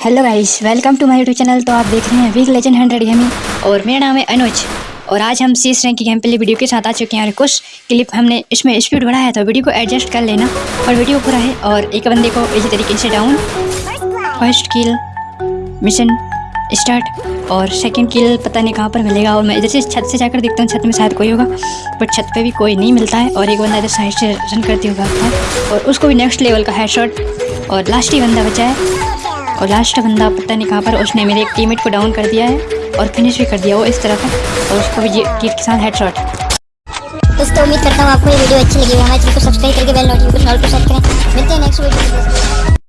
Hello guys welcome to my YouTube channel तो आप देख रहे हैं वीक लेजेंड हंड्रेड गेमिंग और मेरा नाम है अनुज। और आज हम सी रैंक की गेम प्ले वीडियो के साथ आ चुके हैं और कुछ क्लिप हमने इसमें स्पीड बढ़ाया तो वीडियो को एडजस्ट कर लेना। और वीडियो पूरा है और एक बंदे को इसी तरीके से down first kill mission start और सेकंड किल पता नहीं कहाँ पर मिलेगा। और मैं इधर से छत से जाकर देखता हूँ, छत में शायद कोई होगा बट छत पे भी कोई नहीं मिलता है। और एक बंदा इधर साइड से रन करते हुए और उसको भी नेक्स्ट लेवल का हेडशॉट और लास्ट ही बंदा बचा है। और लास्ट बंदा पता नहीं कहाँ पर उसने मेरे एक टीममेट को डाउन कर दिया है और फिनिश भी कर दिया वो इस तरह का। और उसको भी टीट के साथ हेडशॉट दोस्तों, उम्मीद करता हूँ आपको ये वीडियो अच्छी लगी हमारे चैनल को सब्सक्राइब करके बेल नोटिफिकेशन ऑल पर सेट करें। मिलते हैं नेक्स्ट वीडियो